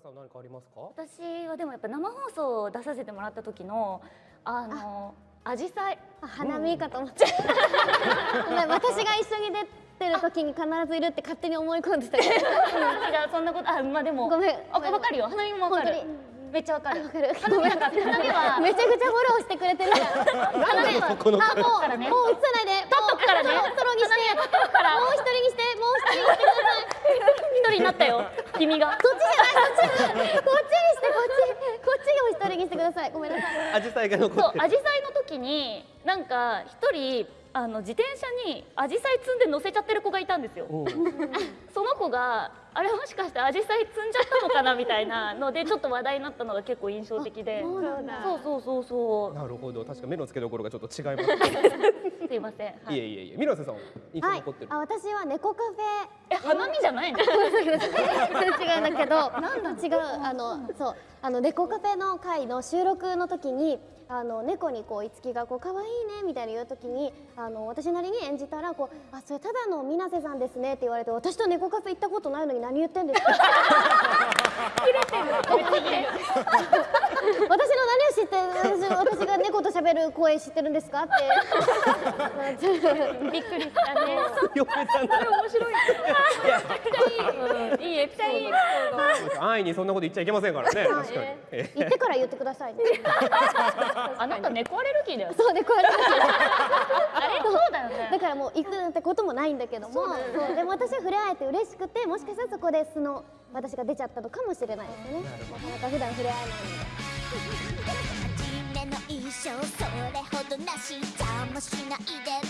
さん何かありますか？私はでもやっぱ生放送を出させてもらった時のあの紫陽花。あ花見かと思っちゃう 私が一緒に出てる時に必ずいるって勝手に思い込んでたけど。違うそんなことあまあでもごめんあわかるよ。花見もわかる。めっちゃわかる。わかる。花見はめちゃくちゃフォローしてくれてる。から花見はあもう、もう映さないで。取人になったよ。君が。こっちじゃない。こっちこっちにしてこっち。こっちを一人にしてください。ごめんなさい。アジサイが残そうってる。紫陽花の時になんか一人あの自転車に紫陽花積んで乗せちゃってる子がいたんですよ。その子があれもしかして紫陽花積んじゃったのかなみたいなのでちょっと話題になったのが結構印象的で。そうなんだ。そうそうそうそなるほど。確か目の付けどころがちょっと違います すいません、はい。いえいえいえ。ミラセさん印象はい残ってる、あ私は猫カフえ花見じゃないの？ェ違うんだけど違うあのそうあの猫カフェの会の収録の時にあの猫にこういつきがこう可愛いねみたいに言う時にあの私なりに演じたらこうあそれただの水瀬さんですねって言われて私と猫カフェ行ったことないのに何言ってんですか？私の何を知って私私が猫と喋る声知ってるんですか？って。びっくりしたね。面白いエピソード安易にそんなこと言っちゃいけませんからね。確かに。え言ってから言ってくださいね。あなた猫アレルギーだよ。そうでこうやってあれ？そうだよね。だからもう行くなんてこともないんだけども。そうでも私は触れ合えて嬉しくてもしかしたらそこで素の私が出ちゃったのかもしれないですね。なかなか普段触れ合えない。ので初めの印象それほどなし。邪魔しないでね